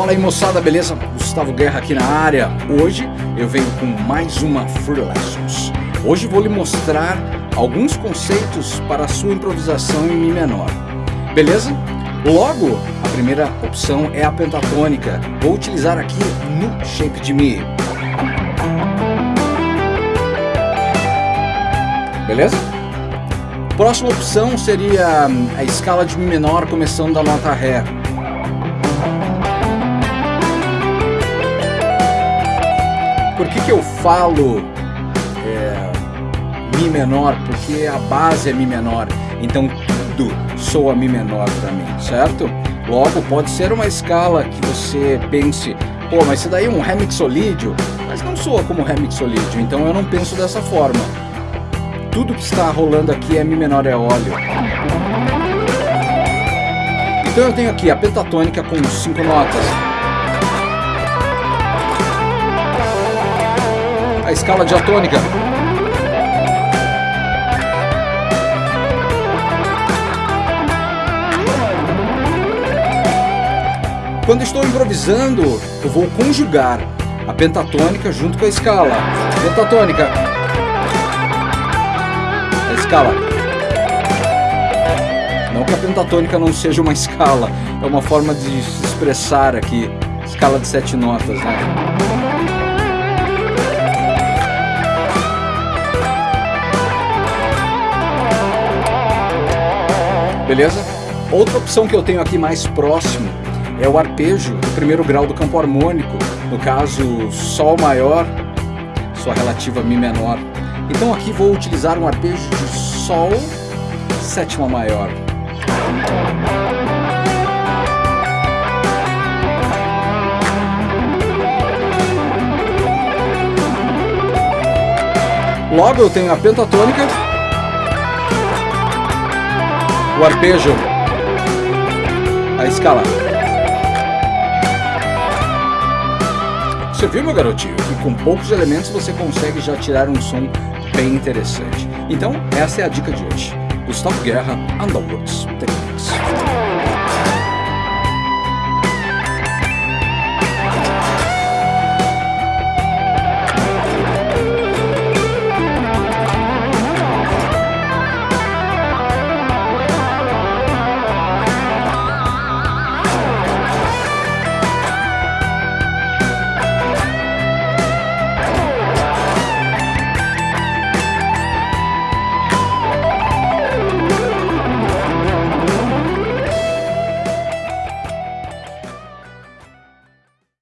Fala aí moçada, beleza? Gustavo Guerra aqui na área. Hoje eu venho com mais uma Free Lessons. Hoje vou lhe mostrar alguns conceitos para a sua improvisação em Mi menor. Beleza? Logo, a primeira opção é a pentatônica. Vou utilizar aqui no shape de Mi. Beleza? Próxima opção seria a escala de Mi menor começando da nota Ré. Por que, que eu falo é, Mi menor? Porque a base é Mi menor, então tudo soa Mi menor para mim, certo? Logo, pode ser uma escala que você pense, pô, mas isso daí é um remixolídio, mas não soa como remixolídio, então eu não penso dessa forma. Tudo que está rolando aqui é Mi menor é óleo. Então eu tenho aqui a pentatônica com cinco notas. A escala diatônica. Quando estou improvisando, eu vou conjugar a pentatônica junto com a escala. Pentatônica. A escala. Não que a pentatônica não seja uma escala, é uma forma de se expressar aqui. Escala de sete notas, né? Beleza? Outra opção que eu tenho aqui mais próximo é o arpejo do primeiro grau do campo harmônico, no caso Sol maior, sua relativa Mi menor. Então aqui vou utilizar um arpejo de Sol sétima maior. Logo eu tenho a pentatônica o arpejo, a escala. Você viu, meu garotinho, que com poucos elementos você consegue já tirar um som bem interessante. Então, essa é a dica de hoje. Gustavo Guerra, Underworks Techniques.